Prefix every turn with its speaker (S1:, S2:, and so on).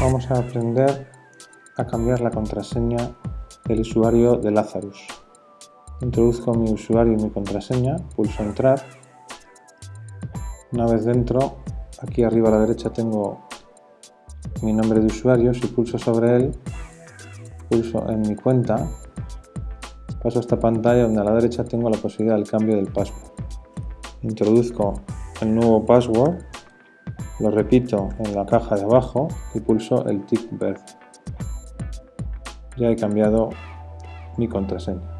S1: Vamos a aprender a cambiar la contraseña del usuario de Lazarus. Introduzco mi usuario y mi contraseña, pulso entrar. Una vez dentro, aquí arriba a la derecha tengo mi nombre de usuario. Si pulso sobre él, pulso en mi cuenta. Paso a esta pantalla donde a la derecha tengo la posibilidad del cambio del password. Introduzco el nuevo password lo repito en la caja de abajo y pulso el tick verde. Ya he cambiado mi contraseña.